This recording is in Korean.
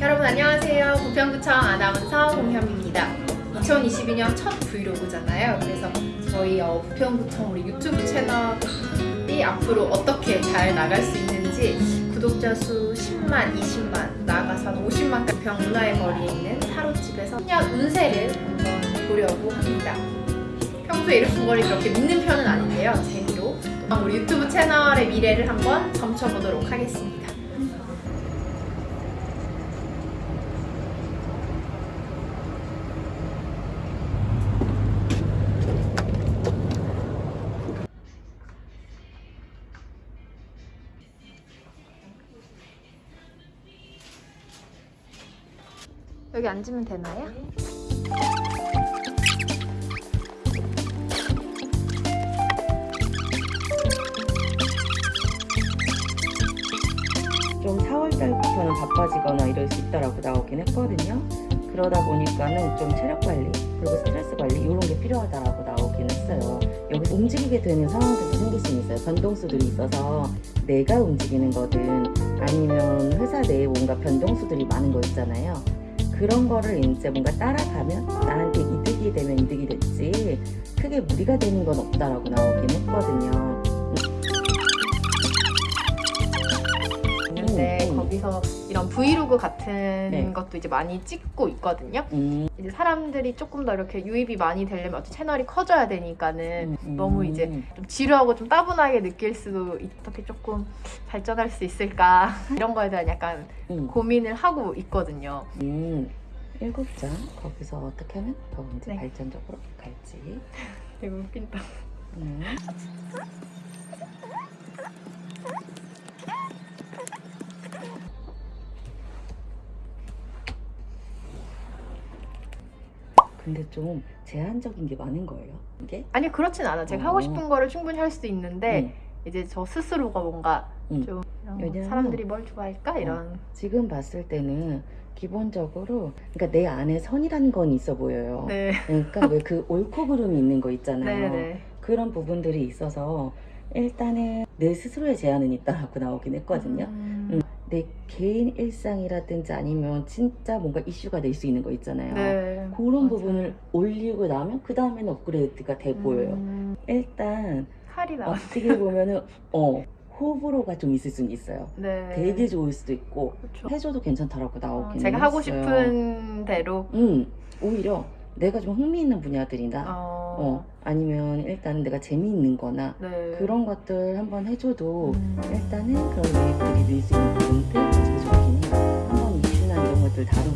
여러분 안녕하세요. 부평구청 아나운서 공현입니다. 2022년 첫 브이로그잖아요. 그래서 저희 어, 부평구청 우리 유튜브 채널이 앞으로 어떻게 잘 나갈 수 있는지 구독자 수 10만, 20만, 나아가서는 50만 부평 문화의 거리에 있는 타로집에서 그냥 운세를 한번 보려고 합니다. 평소에 이런 거를 그렇게 믿는 편은 아닌데요. 재미로 우리 유튜브 채널의 미래를 한번 점쳐보도록 하겠습니다. 여기 앉으면 되나요? 좀 4월달부터는 바빠지거나 이럴 수 있다라고 나오긴 했거든요. 그러다 보니까는 좀 체력 관리 그리고 스트레스 관리 이런 게 필요하다라고 나오긴 했어요. 여기서 움직이게 되는 상황들도 생길 수 있어요. 변동수들이 있어서 내가 움직이는 거든 아니면 회사 내에 뭔가 변동수들이 많은 거 있잖아요. 그런 거를 이제 뭔가 따라가면 나한테 이득이 되면 이득이 됐지 크게 무리가 되는 건 없다라고 나오긴 했거든요. 음, 음. 거기서 이런 브이로그 같은 네. 것도 이제 많이 찍고 있거든요. 음, 이제 사람들이 조금 더 이렇게 유입이 많이 되려면 어차피 채널이 커져야 되니까는 음, 너무 이제 좀 지루하고 좀 따분하게 느낄 수도 있- 어떻게 조금 발전할 수 있을까 이런 거에 대한 약간 음. 고민을 하고 있거든요. 음, 일곱 장 거기서 어떻게 하면 더 이제 네. 발전적으로 갈지. 되게 웃긴다. 근데 좀 제한적인 게 많은 거예요. 이게? 아니 그렇진 않아. 제가 어. 하고 싶은 거를 충분히 할 수도 있는데 이제 저 스스로가 뭔가 음. 좀 왜냐면- 사람들이 뭘 좋아할까 이런 지금 봤을 때는 기본적으로 그러니까 내 안에 선이라는 건 있어 보여요. 네. 그러니까 왜 그 옳고 그름이 있는 거 있잖아요. 네네. 그런 부분들이 있어서 일단은 내 스스로의 제한은 있다라고 나오긴 했거든요. 음, 내 개인 일상이라든지 아니면 진짜 뭔가 이슈가 될 수 있는 거 있잖아요. 네. 그런 맞아요. 부분을 올리고 나면 그 다음에는 업그레이드가 돼 보여요. 음, 일단 칼이. 어떻게 보면은 어 호불호가 좀 있을 수는 있어요. 네. 되게 좋을 수도 있고 그렇죠. 해줘도 괜찮다라고 어, 나오긴 제가 하고 했어요. 싶은 대로 음 오히려 내가 좀 흥미있는 분야들이나 어, 어 아니면 일단은 내가 재미있는 거나 네. 그런 것들 한번 해줘도 음, 일단은 그런 유입들이 늘수 있는 다